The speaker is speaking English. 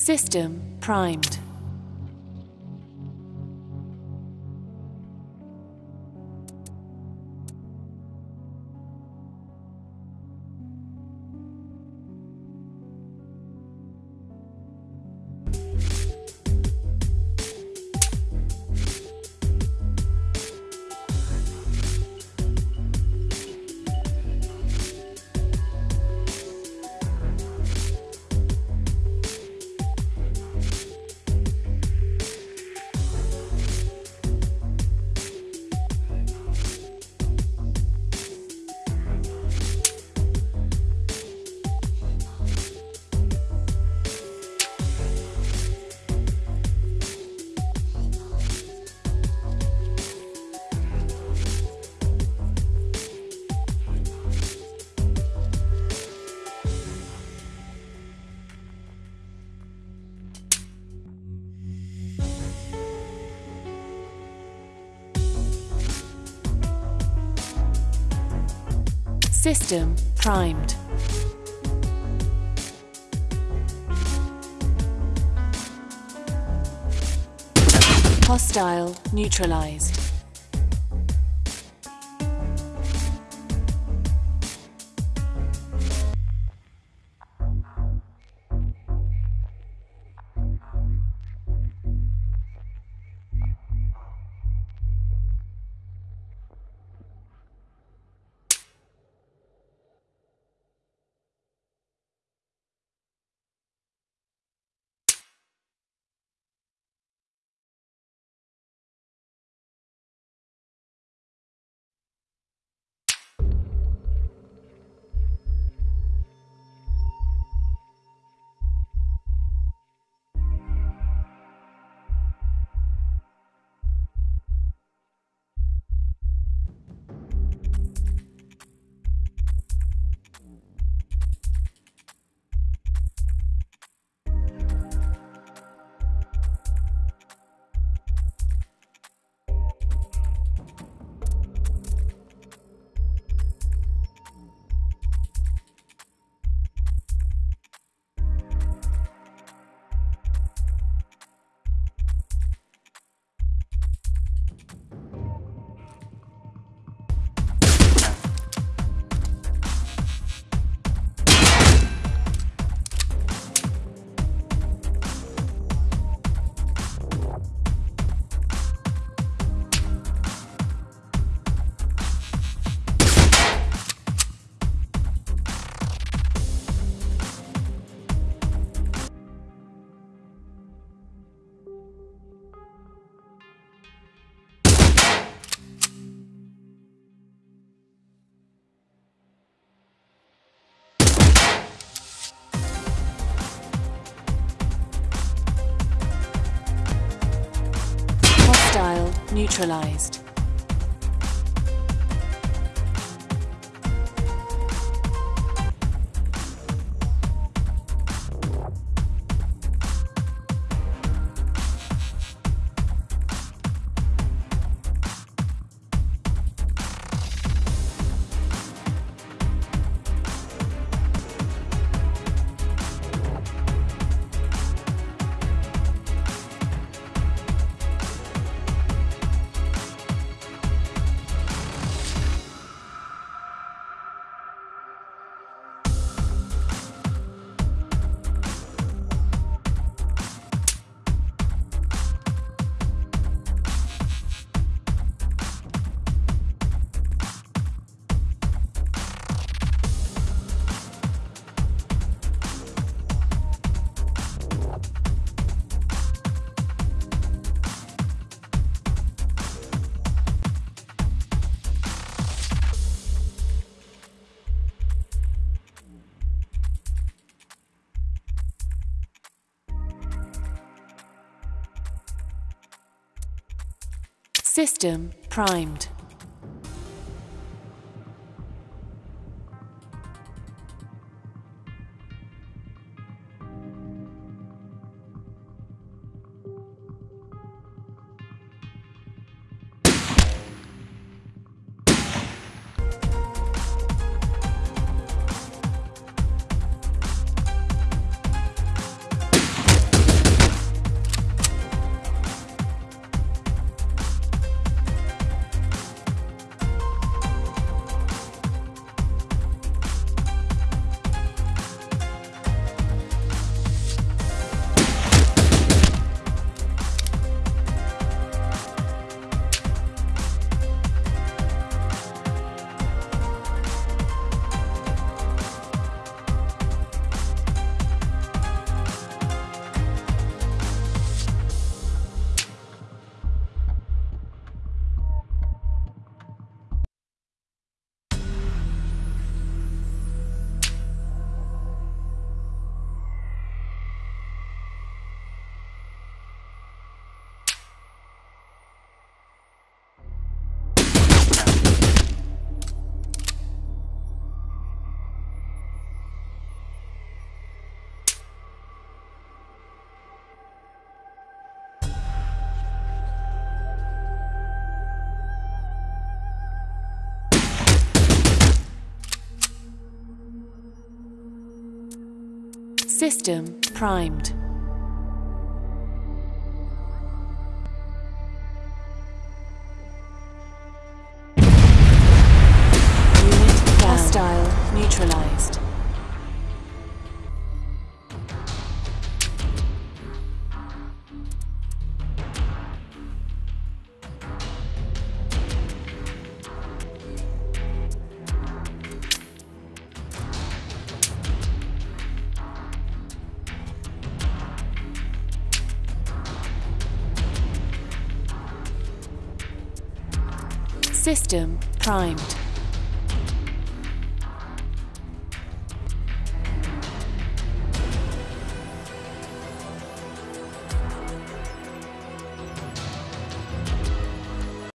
System primed. System primed. Hostile neutralized. Neutralized. System primed. System primed. System primed.